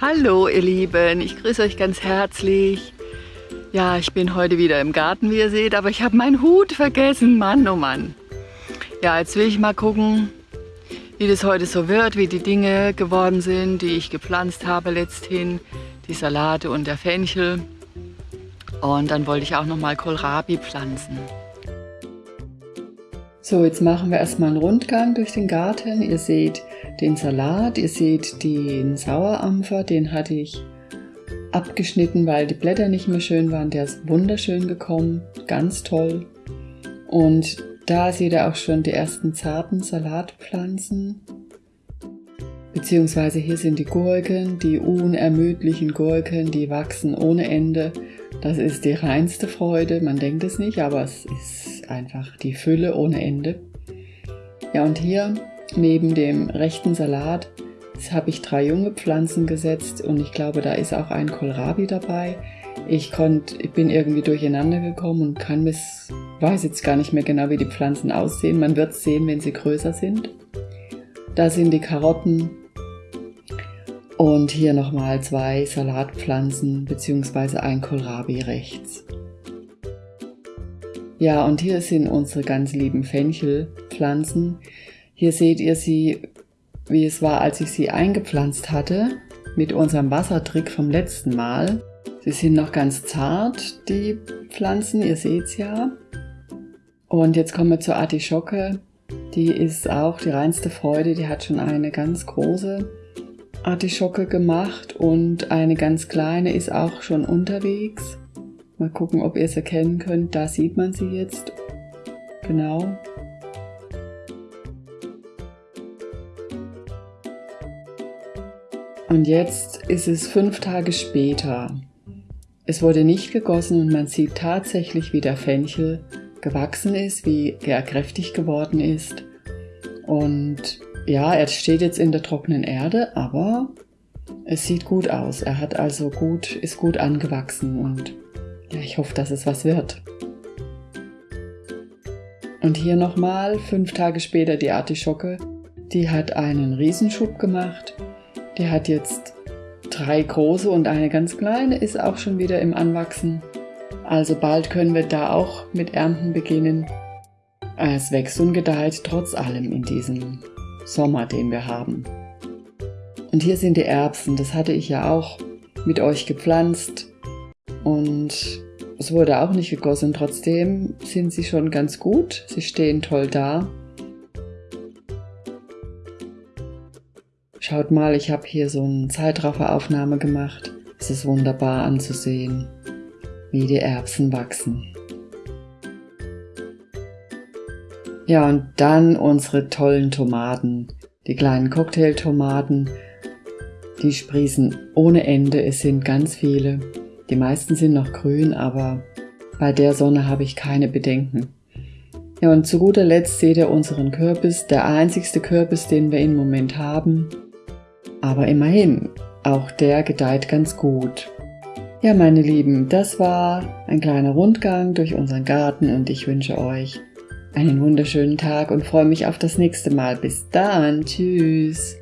Hallo ihr Lieben, ich grüße euch ganz herzlich. Ja, ich bin heute wieder im Garten, wie ihr seht, aber ich habe meinen Hut vergessen, Mann, oh Mann. Ja, jetzt will ich mal gucken, wie das heute so wird, wie die Dinge geworden sind, die ich gepflanzt habe letzthin, die Salate und der Fenchel. Und dann wollte ich auch noch mal Kohlrabi pflanzen. So, jetzt machen wir erstmal einen Rundgang durch den Garten. Ihr seht den Salat, ihr seht den Sauerampfer, den hatte ich abgeschnitten, weil die Blätter nicht mehr schön waren. Der ist wunderschön gekommen, ganz toll. Und da seht ihr auch schon die ersten zarten Salatpflanzen. Beziehungsweise hier sind die Gurken, die unermüdlichen Gurken, die wachsen ohne Ende. Das ist die reinste Freude, man denkt es nicht, aber es ist einfach die Fülle ohne Ende. Ja, und hier neben dem rechten Salat habe ich drei junge Pflanzen gesetzt und ich glaube, da ist auch ein Kohlrabi dabei. Ich, konnt, ich bin irgendwie durcheinander gekommen und kann bis, weiß jetzt gar nicht mehr genau, wie die Pflanzen aussehen. Man wird sehen, wenn sie größer sind. Da sind die Karotten, und hier nochmal zwei Salatpflanzen bzw. ein Kohlrabi rechts. Ja, und hier sind unsere ganz lieben Fenchelpflanzen. Hier seht ihr sie, wie es war, als ich sie eingepflanzt hatte, mit unserem Wassertrick vom letzten Mal. Sie sind noch ganz zart, die Pflanzen, ihr seht's ja. Und jetzt kommen wir zur Artischocke. Die ist auch die reinste Freude, die hat schon eine ganz große Artischocke gemacht und eine ganz kleine ist auch schon unterwegs. Mal gucken, ob ihr es erkennen könnt. Da sieht man sie jetzt. Genau. Und jetzt ist es fünf Tage später. Es wurde nicht gegossen und man sieht tatsächlich, wie der Fenchel gewachsen ist, wie er kräftig geworden ist. Und ja, er steht jetzt in der trockenen Erde, aber es sieht gut aus. Er hat also gut, ist gut angewachsen und ich hoffe, dass es was wird. Und hier nochmal, fünf Tage später die Artischocke. Die hat einen Riesenschub gemacht. Die hat jetzt drei große und eine ganz kleine, ist auch schon wieder im Anwachsen. Also bald können wir da auch mit Ernten beginnen. Es wächst und gedeiht trotz allem in diesem Sommer, den wir haben. Und hier sind die Erbsen, das hatte ich ja auch mit euch gepflanzt und es wurde auch nicht gegossen, trotzdem sind sie schon ganz gut, sie stehen toll da. Schaut mal, ich habe hier so eine Zeitrafferaufnahme gemacht. Es ist wunderbar anzusehen, wie die Erbsen wachsen. Ja, und dann unsere tollen Tomaten. Die kleinen Cocktailtomaten, die sprießen ohne Ende. Es sind ganz viele. Die meisten sind noch grün, aber bei der Sonne habe ich keine Bedenken. Ja, und zu guter Letzt seht ihr unseren Kürbis, der einzigste Kürbis, den wir im Moment haben. Aber immerhin, auch der gedeiht ganz gut. Ja, meine Lieben, das war ein kleiner Rundgang durch unseren Garten und ich wünsche euch einen wunderschönen Tag und freue mich auf das nächste Mal. Bis dann. Tschüss.